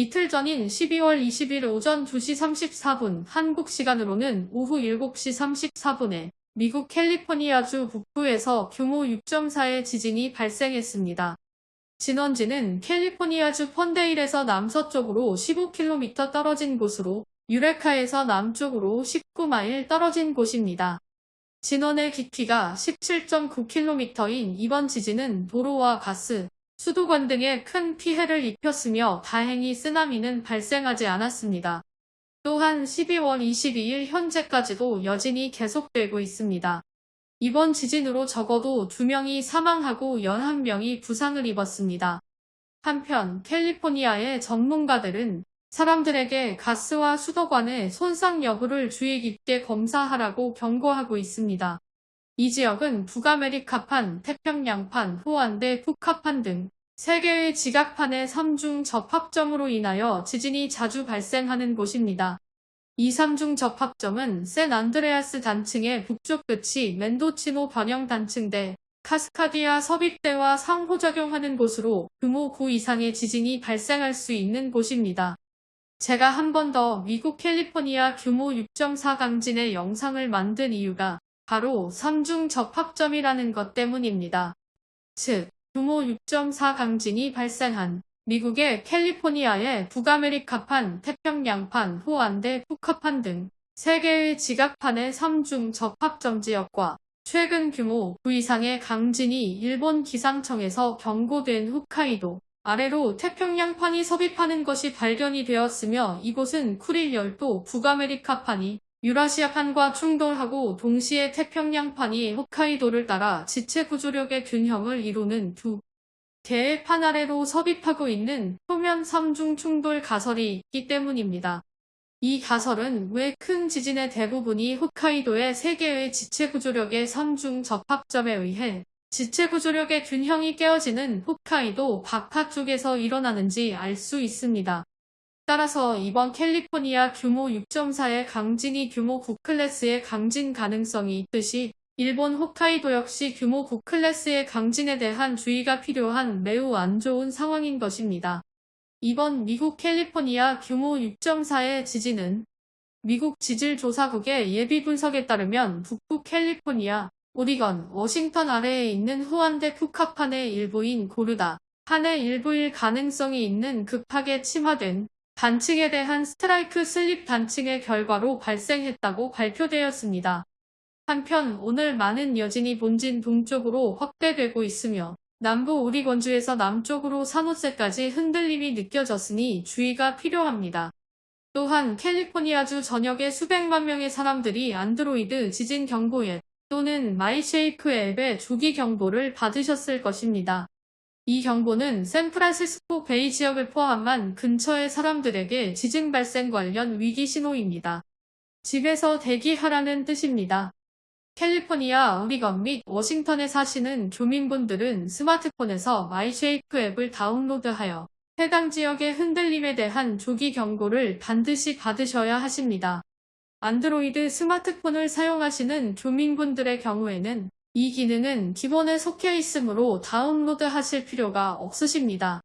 이틀 전인 12월 20일 오전 2시 34분 한국 시간으로는 오후 7시 34분에 미국 캘리포니아주 북부에서 규모 6.4의 지진이 발생했습니다. 진원지는 캘리포니아주 펀데일에서 남서쪽으로 15km 떨어진 곳으로 유레카에서 남쪽으로 19마일 떨어진 곳입니다. 진원의 깊이가 17.9km인 이번 지진은 도로와 가스, 수도관 등에 큰 피해를 입혔으며 다행히 쓰나미는 발생하지 않았습니다. 또한 12월 22일 현재까지도 여진이 계속되고 있습니다. 이번 지진으로 적어도 2명이 사망하고 11명이 부상을 입었습니다. 한편 캘리포니아의 전문가들은 사람들에게 가스와 수도관의 손상 여부를 주의 깊게 검사하라고 경고하고 있습니다. 이 지역은 북아메리카판, 태평양판, 호안대, 푸카판 등 3개의 지각판의 3중 접합점으로 인하여 지진이 자주 발생하는 곳입니다. 이 3중 접합점은 샌 안드레아스 단층의 북쪽 끝이 멘도치노 변형 단층대, 카스카디아 섭입대와 상호작용하는 곳으로 규모 9 이상의 지진이 발생할 수 있는 곳입니다. 제가 한 번 더 미국 캘리포니아 규모 6.4 강진의 영상을 만든 이유가 바로 3중 접합점이라는 것 때문입니다. 즉, 규모 6.4 강진이 발생한 미국의 캘리포니아의 북아메리카판, 태평양판, 호안대, 푸카판 등 3개의 지각판의 3중 접합점 지역과 최근 규모 9 이상의 강진이 일본 기상청에서 경고된 홋카이도 아래로 태평양판이 섭입하는 것이 발견이 되었으며 이곳은 쿠릴 열도 북아메리카판이 유라시아판과 충돌하고 동시에 태평양판이 홋카이도를 따라 지체 구조력의 균형을 이루는 두 개의 판 아래로 섭입하고 있는 표면 3중 충돌 가설이 있기 때문입니다. 이 가설은 왜 큰 지진의 대부분이 홋카이도의 3개의 지체 구조력의 3중 접합점에 의해 지체 구조력의 균형이 깨어지는 홋카이도 바깥쪽에서 일어나는지 알 수 있습니다. 따라서 이번 캘리포니아 규모 6.4의 강진이 규모 9클래스의 강진 가능성이 있듯이 일본 홋카이도 역시 규모 9클래스의 강진에 대한 주의가 필요한 매우 안 좋은 상황인 것입니다. 이번 미국 캘리포니아 규모 6.4의 지진은 미국 지질조사국의 예비 분석에 따르면 북부 캘리포니아, 오리건, 워싱턴 아래에 있는 후안 데 푸카판의 일부인 고르다 판의 일부일 가능성이 있는 급하게 침하된 단층에 대한 strike-slip 단층의 결과로 발생했다고 발표되었습니다. 한편 오늘 많은 여진이 본진 동쪽으로 확대되고 있으며 남부 오리건주에서 남쪽으로 산호세까지 흔들림이 느껴졌으니 주의가 필요합니다. 또한 캘리포니아주 전역에 수백만 명의 사람들이 안드로이드 지진 경보 앱 또는 마이쉐이크 앱의 조기 경보를 받으셨을 것입니다. 이 경보는 샌프란시스코 베이 지역을 포함한 근처의 사람들에게 지진 발생 관련 위기 신호입니다. 집에서 대기하라는 뜻입니다. 캘리포니아, 오리건 및 워싱턴에 사시는 교민분들은 스마트폰에서 마이쉐이크 앱을 다운로드하여 해당 지역의 흔들림에 대한 조기 경고를 반드시 받으셔야 하십니다. 안드로이드 스마트폰을 사용하시는 교민분들의 경우에는 이 기능은 기본에 속해 있으므로 다운로드 하실 필요가 없으십니다.